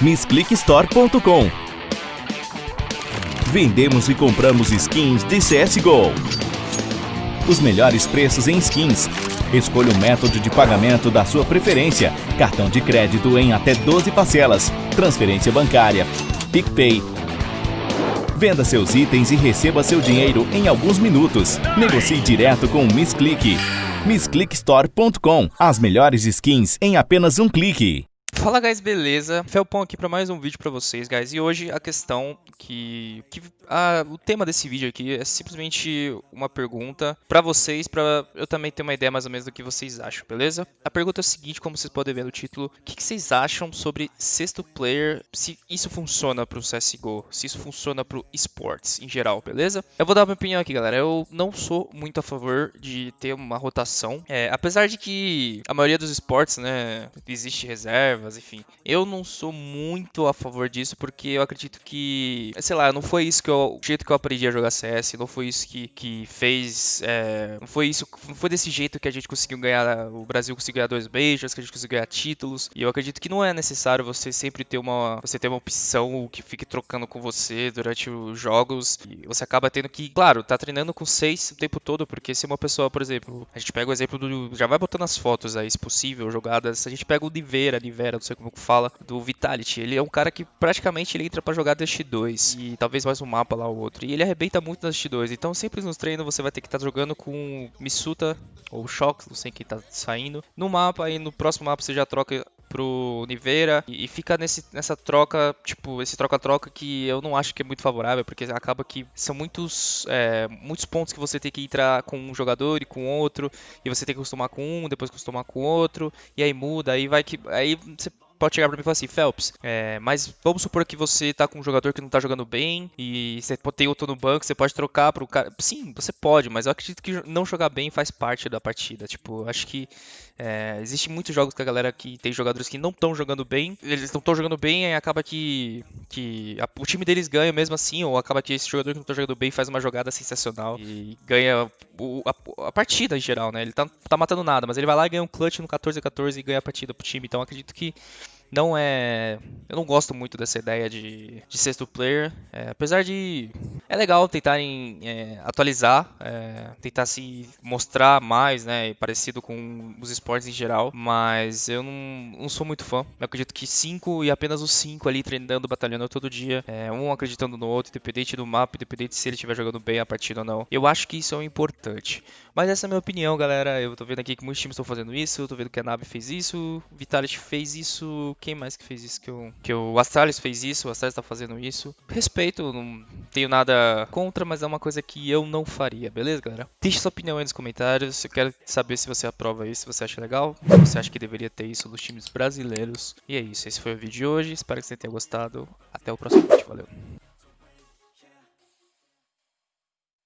MissClickStore.com Vendemos e compramos skins de CSGO. Os melhores preços em skins. Escolha o método de pagamento da sua preferência. Cartão de crédito em até 12 parcelas. Transferência bancária. PicPay. Venda seus itens e receba seu dinheiro em alguns minutos. Negocie direto com o Miss Click. MissClickStore.com As melhores skins em apenas um clique. Fala guys, beleza? Felpão aqui para mais um vídeo para vocês, guys. E hoje a questão que, que a, o tema desse vídeo aqui é simplesmente uma pergunta para vocês, para eu também ter uma ideia mais ou menos do que vocês acham, beleza? A pergunta é o seguinte, como vocês podem ver no título, o que, que vocês acham sobre sexto player, se isso funciona pro CSGO, se isso funciona pro esportes em geral, beleza? Eu vou dar minha opinião aqui, galera. Eu não sou muito a favor de ter uma rotação, é, apesar de que a maioria dos esportes, né, existe reservas, enfim. Eu não sou muito a favor disso, porque eu acredito que, sei lá, não foi isso que eu, o jeito que eu aprendi a jogar CS, não foi isso que, que fez, é, não foi isso, não foi desse jeito que a gente conseguiu ganhar, o Brasil conseguiu ganhar dois majors, que a gente conseguiu ganhar títulos, e eu acredito que não é necessário você sempre ter uma, você ter uma opção que fique trocando com você durante os jogos, e você acaba tendo que, claro, tá treinando com seis o tempo todo, porque se uma pessoa, por exemplo, a gente pega o exemplo do, já vai botando as fotos aí, se possível, jogadas, a gente pega o Nivera, Nivera, não sei como fala, do Vitality. Ele é um cara que praticamente ele entra para jogar Dust 2 e talvez mais um mapa lá ou outro. E ele arrebenta muito nas Dust 2. Então sempre nos treinos você vai ter que estar tá jogando com Misuta ou Shox, não sei quem tá saindo. No mapa e no próximo mapa você já troca pro Niveira e, fica nesse, nessa troca, tipo, esse troca-troca que eu não acho que é muito favorável, porque acaba que são muitos, é, muitos pontos que você tem que entrar com um jogador e com outro, e você tem que acostumar com um, depois acostumar com outro, e aí muda, aí vai que. Aí você pode chegar pra mim e falar assim, Phelps, é, mas vamos supor que você tá com um jogador que não tá jogando bem e você tem outro no banco, você pode trocar pro cara. Sim, você pode, mas eu acredito que não jogar bem faz parte da partida. Tipo, acho que é, existe muitos jogos que a galera que tem jogadores que não estão jogando bem, eles não estão jogando bem e acaba que, que a, o time deles ganha mesmo assim, ou acaba que esse jogador que não tá jogando bem faz uma jogada sensacional e ganha o, a, a, partida em geral, né? Ele tá, tá matando nada, mas ele vai lá e ganha um clutch no 14-14 e ganha a partida pro time. Então acredito que não é. Eu não gosto muito dessa ideia de, de sexto player. É, apesar de. É legal tentarem é, atualizar, é, tentar se mostrar mais, né? Parecido com os esportes em geral. Mas eu não, não sou muito fã. Eu acredito que cinco e apenas os cinco ali treinando, batalhando todo dia. É, um acreditando no outro, independente do mapa, independente se ele estiver jogando bem a partida ou não. Eu acho que isso é importante. Mas essa é a minha opinião, galera. Eu tô vendo aqui que muitos times estão fazendo isso. Eu tô vendo que a Nave fez isso. Vitality fez isso quem mais que fez isso que eu. Que o Astralis fez isso, o Astralis tá fazendo isso. Respeito, não tenho nada contra, mas é uma coisa que eu não faria, beleza, galera? Deixe sua opinião aí nos comentários. Eu quero saber se você aprova isso, se você acha legal, se você acha que deveria ter isso nos times brasileiros. E é isso, esse foi o vídeo de hoje. Espero que você tenha gostado. Até o próximo vídeo, valeu.